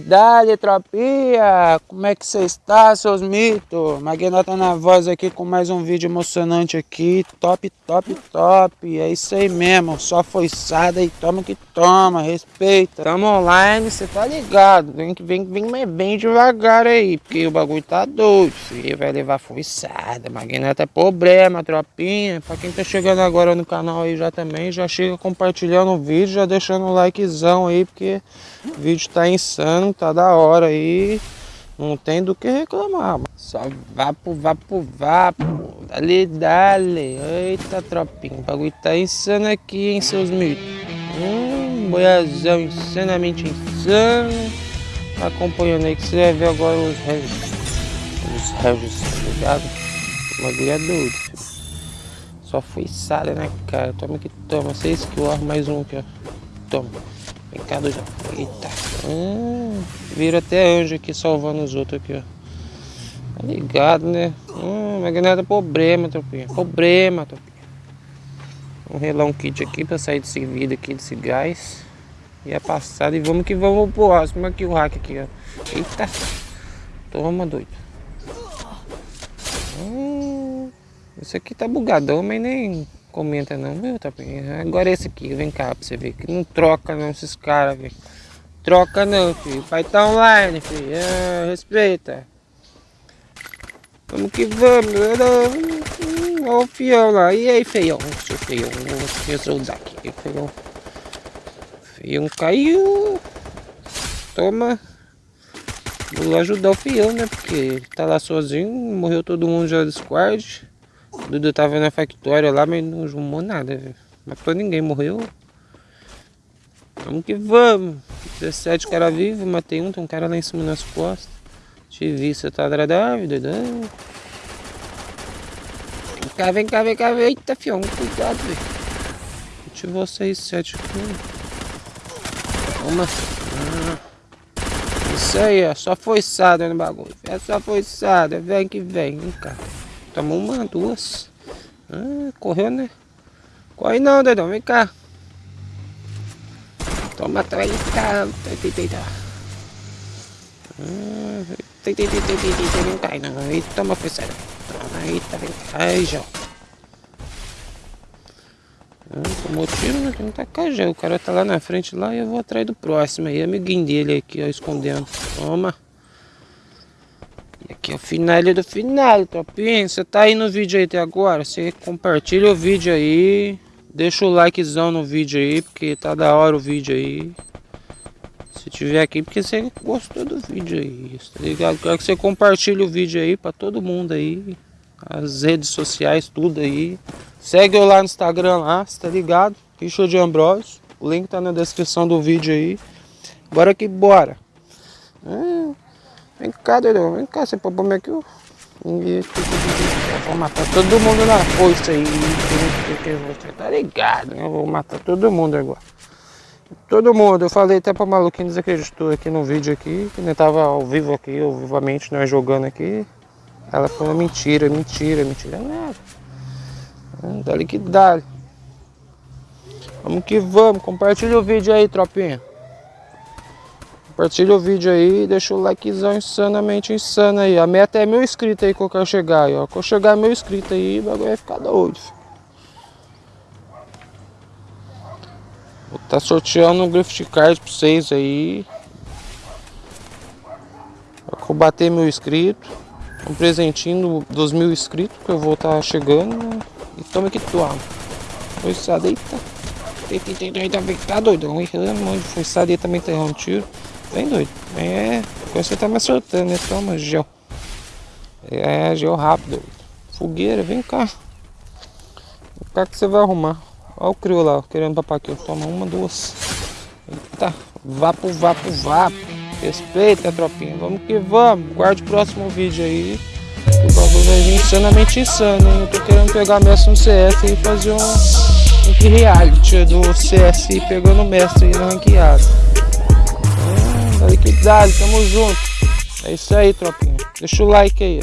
que! Como é que você está, seus mitos? Magnata na voz aqui com mais um vídeo emocionante aqui. Top, top, top. É isso aí mesmo. Só foiçada e toma que toma. Respeita. Tamo online, você tá ligado. Vem, vem, vem bem devagar aí, porque o bagulho tá doido, filho. Vai levar foiçada. Magnata é problema, tropinha. Pra quem tá chegando agora no canal aí já também, já chega compartilhando o vídeo, já deixando o likezão aí, porque o vídeo tá insano, tá da hora aí. Não tem do que reclamar. Só vapo, vapo, vapo. Dale, dale. Eita, tropinha. O bagulho tá insano aqui, hein, seus mitos. Hum, boiazão insanamente insano. Tá acompanhando aí que você vai ver agora os regis. Os regis, tá ligado? O bagulho é doido. Só foi sala, né, cara? Toma que toma. Seis kills, mais um aqui, ó. Toma. Eita. Hum, vira até anjo aqui salvando os outros aqui, ó. Tá ligado, né? Hum, mas nada problema, tropinha. Problema, tropinha. Vamos relar um kit aqui pra sair desse vidro aqui, desse gás. E é passado. E vamos que vamos pro próximo aqui, o hack aqui, ó. Eita. Toma, doido. Hum, isso aqui tá bugadão, mas nem comenta não, viu, Tapinha? Agora esse aqui, vem cá pra você ver. Que não troca não esses caras, velho. Troca não, filho. Pai tá online, filho. Ah, respeita. Vamos que vamos. Olha o fião lá. E aí, feião? Seu feião. Vou resolver aqui, feião. Feião caiu. Toma. Vou ajudar o fião, né? Porque ele tá lá sozinho. Morreu todo mundo já do squad. O Dudu tava na factória lá, mas não arrumou nada, velho. Matou ninguém, morreu. Vamos que vamos. 17 cara vivo, matei um, tem um cara lá em cima nas costas. Te vi, você tá agradável, doidão. Vem cá, vem cá, vem cá, eita fião, cuidado, velho. Ativou 6, 7 aqui. Toma. Ah. Isso aí, ó, só foiçada no bagulho. É só foiçada, vem que vem, vem cá. Tomou uma, duas. Ah, correu, né? Corre não, doidão, vem cá. Toma, três, tá. Eita, eita. Eita, eita, eita, eita, não cai não. Eita, toma, fechada. Eita, vem cá. Ai, já. Tomou tiro, né? Não tá cajé. O cara tá lá na frente lá e eu vou atrás do próximo aí. Amiguinho dele aqui, ó, escondendo. Toma. Aqui é o final do final, tropinha. Você tá aí no vídeo aí até agora? Você compartilha o vídeo aí. Deixa o likezão no vídeo aí, porque tá da hora o vídeo aí. Se tiver aqui, porque você gostou do vídeo aí, tá ligado? Quero que você compartilhe o vídeo aí pra todo mundo aí. As redes sociais, tudo aí. Segue eu lá no Instagram lá, tá ligado? Richard Ambrosio. O link tá na descrição do vídeo aí. Bora que bora. É. Vem cá, doidão. Vem cá, você pode aqui. Vou matar todo mundo na força aí. Você tá ligado, né? Eu vou matar todo mundo agora. Todo mundo. Eu falei até pra maluquinho desacreditou aqui no vídeo aqui. Que nem tava ao vivo aqui, ao vivamente, nós jogando aqui. Ela falou mentira, mentira, mentira. Nada. Dá-lhe que dá. Vamos que vamos. Compartilha o vídeo aí, tropinha. Compartilha o vídeo aí, deixa o likezão insanamente insano aí. A meta é mil inscritos aí que eu quero chegar aí, ó. Quando chegar mil inscritos aí, o bagulho vai ficar doido. Vou estar tá sorteando um gift card pra vocês aí. Pra bater mil inscritos. Um presentinho dos mil inscritos que eu vou estar tá chegando. E toma que toma. Forçada, eita. Eita, eita, eita, tá doidão. Errando, forçada aí também tá errando tiro. Bem doido. É, você tá me acertando, né? Toma, gel. É, gel rápido. Fogueira, vem cá. Vem cá que você vai arrumar. Olha o crio lá, querendo papar aqui. Toma uma, duas. Eita, vapo, vapo, vapo. Respeita, tropinha. Vamos que vamos. Guarde o próximo vídeo aí. O bagulho vai vir insanamente insano, hein? Eu tô querendo pegar mestre no CS e fazer um, um reality do CS pegando mestre aí na ranqueada. Aí que dá, tamo junto. É isso aí, tropinha. Deixa o like aí.